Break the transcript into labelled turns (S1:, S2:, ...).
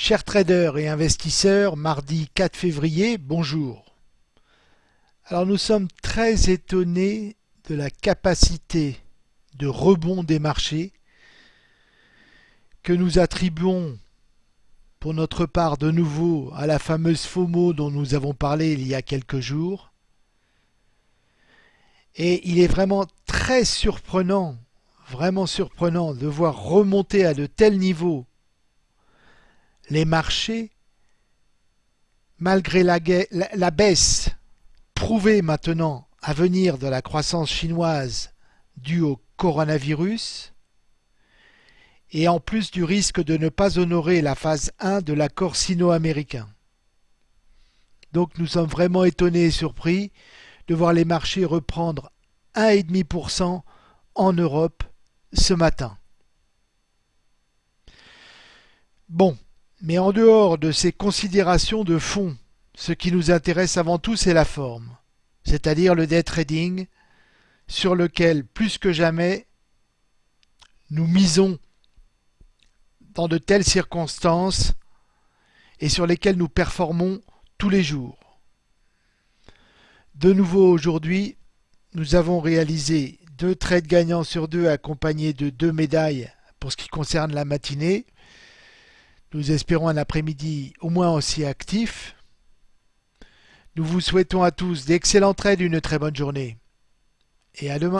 S1: Chers traders et investisseurs, mardi 4 février, bonjour. Alors nous sommes très étonnés de la capacité de rebond des marchés que nous attribuons pour notre part de nouveau à la fameuse FOMO dont nous avons parlé il y a quelques jours. Et il est vraiment très surprenant, vraiment surprenant de voir remonter à de tels niveaux les marchés, malgré la, baisse prouvée maintenant à venir de la croissance chinoise due au coronavirus, et en plus du risque de ne pas honorer la phase 1 de l'accord sino-américain. Donc nous sommes vraiment étonnés et surpris de voir les marchés reprendre 1,5% en Europe ce matin. Bon, mais en dehors de ces considérations de fond, ce qui nous intéresse avant tout, c'est la forme, c'est-à-dire le day trading, sur lequel, plus que jamais, nous misons dans de telles circonstances et sur lesquelles nous performons tous les jours. De nouveau aujourd'hui, nous avons réalisé deux trades gagnants sur deux accompagnés de deux médailles pour ce qui concerne la matinée. Nous espérons un après-midi au moins aussi actif. Nous vous souhaitons à tous d'excellents trades, une très bonne journée. Et à demain.